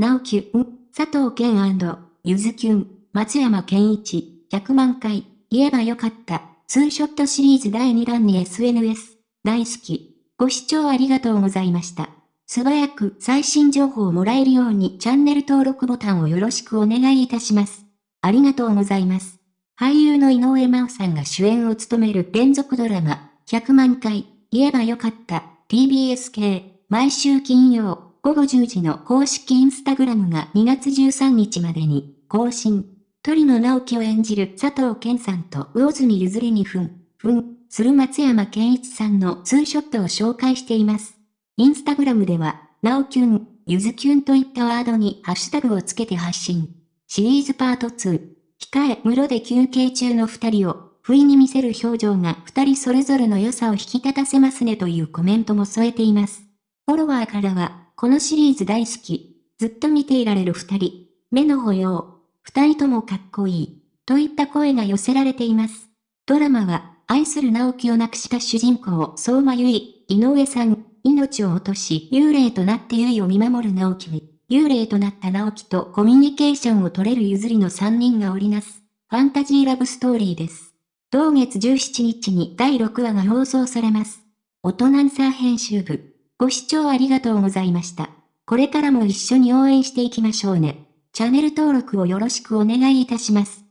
直樹ん、佐藤健ゆずきゅん、松山健一、100万回、言えばよかった、ツーショットシリーズ第2弾に SNS、大好き。ご視聴ありがとうございました。素早く最新情報をもらえるようにチャンネル登録ボタンをよろしくお願いいたします。ありがとうございます。俳優の井上真央さんが主演を務める連続ドラマ、100万回、言えばよかった、TBS 系、毎週金曜、午後10時の公式インスタグラムが2月13日までに更新。鳥野直樹を演じる佐藤健さんと魚住ゆずりにふん、ふん、する松山健一さんのツーショットを紹介しています。インスタグラムでは、なおキュン、ゆずキュンといったワードにハッシュタグをつけて発信。シリーズパート2。控え、室で休憩中の二人を、不意に見せる表情が二人それぞれの良さを引き立たせますねというコメントも添えています。フォロワーからは、このシリーズ大好き。ずっと見ていられる二人。目の保養。二人ともかっこいい。といった声が寄せられています。ドラマは、愛する直樹を亡くした主人公、相馬ゆい、井上さん、命を落とし、幽霊となってゆいを見守る直樹に、幽霊となった直樹とコミュニケーションを取れる譲りの3人が織りなす、ファンタジーラブストーリーです。同月17日に第6話が放送されます。大人サー編集部。ご視聴ありがとうございました。これからも一緒に応援していきましょうね。チャンネル登録をよろしくお願いいたします。